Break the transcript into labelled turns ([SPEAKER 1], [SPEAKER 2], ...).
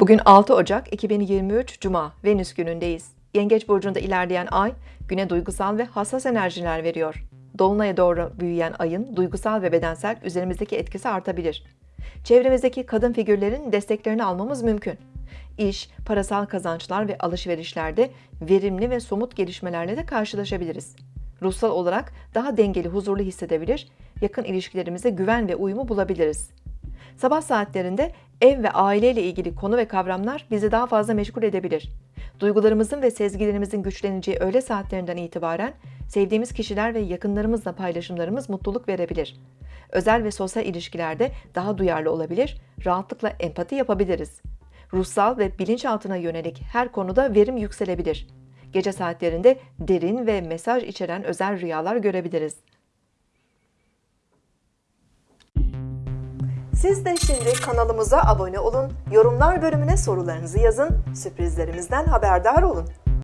[SPEAKER 1] Bugün 6 Ocak 2023 Cuma Venüs günündeyiz. Yengeç burcunda ilerleyen ay güne duygusal ve hassas enerjiler veriyor. Dolunay'a doğru büyüyen ayın duygusal ve bedensel üzerimizdeki etkisi artabilir. Çevremizdeki kadın figürlerin desteklerini almamız mümkün. İş, parasal kazançlar ve alışverişlerde verimli ve somut gelişmelerle de karşılaşabiliriz. Ruhsal olarak daha dengeli, huzurlu hissedebilir, yakın ilişkilerimize güven ve uyumu bulabiliriz. Sabah saatlerinde ev ve aileyle ilgili konu ve kavramlar bizi daha fazla meşgul edebilir. Duygularımızın ve sezgilerimizin güçleneceği öğle saatlerinden itibaren sevdiğimiz kişiler ve yakınlarımızla paylaşımlarımız mutluluk verebilir. Özel ve sosyal ilişkilerde daha duyarlı olabilir, rahatlıkla empati yapabiliriz. Ruhsal ve bilinçaltına yönelik her konuda verim yükselebilir. Gece saatlerinde derin ve mesaj içeren özel rüyalar görebiliriz. Siz de şimdi kanalımıza abone olun, yorumlar bölümüne sorularınızı yazın, sürprizlerimizden haberdar olun.